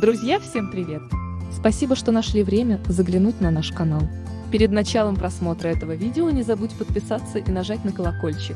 Друзья, всем привет! Спасибо, что нашли время заглянуть на наш канал. Перед началом просмотра этого видео не забудь подписаться и нажать на колокольчик.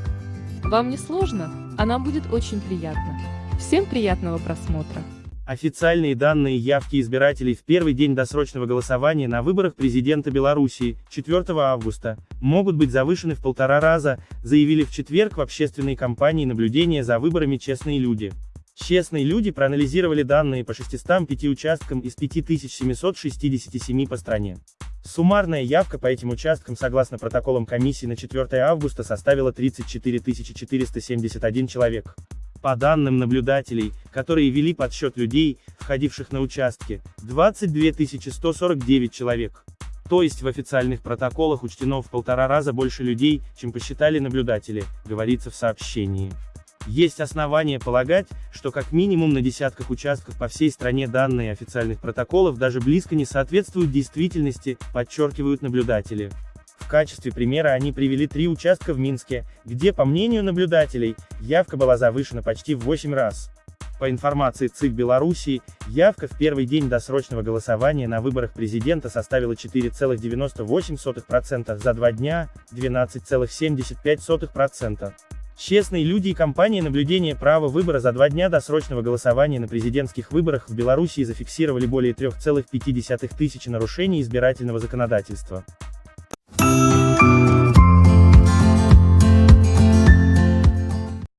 Вам не сложно, а нам будет очень приятно. Всем приятного просмотра! Официальные данные явки избирателей в первый день досрочного голосования на выборах президента Белоруссии, 4 августа, могут быть завышены в полтора раза, заявили в четверг в общественной кампании наблюдения за выборами «Честные люди». Честные люди проанализировали данные по 605 участкам из 5767 по стране. Суммарная явка по этим участкам согласно протоколам комиссии на 4 августа составила 34 471 человек. По данным наблюдателей, которые вели подсчет людей, входивших на участки, 22 149 человек. То есть в официальных протоколах учтено в полтора раза больше людей, чем посчитали наблюдатели, говорится в сообщении. Есть основания полагать, что как минимум на десятках участков по всей стране данные официальных протоколов даже близко не соответствуют действительности, подчеркивают наблюдатели. В качестве примера они привели три участка в Минске, где, по мнению наблюдателей, явка была завышена почти в 8 раз. По информации ЦИК Белоруссии, явка в первый день досрочного голосования на выборах президента составила 4,98%, за два дня – 12,75%. Честные люди и компания наблюдения права выбора за два дня досрочного голосования на президентских выборах в Белоруссии зафиксировали более 3,5 тысячи нарушений избирательного законодательства.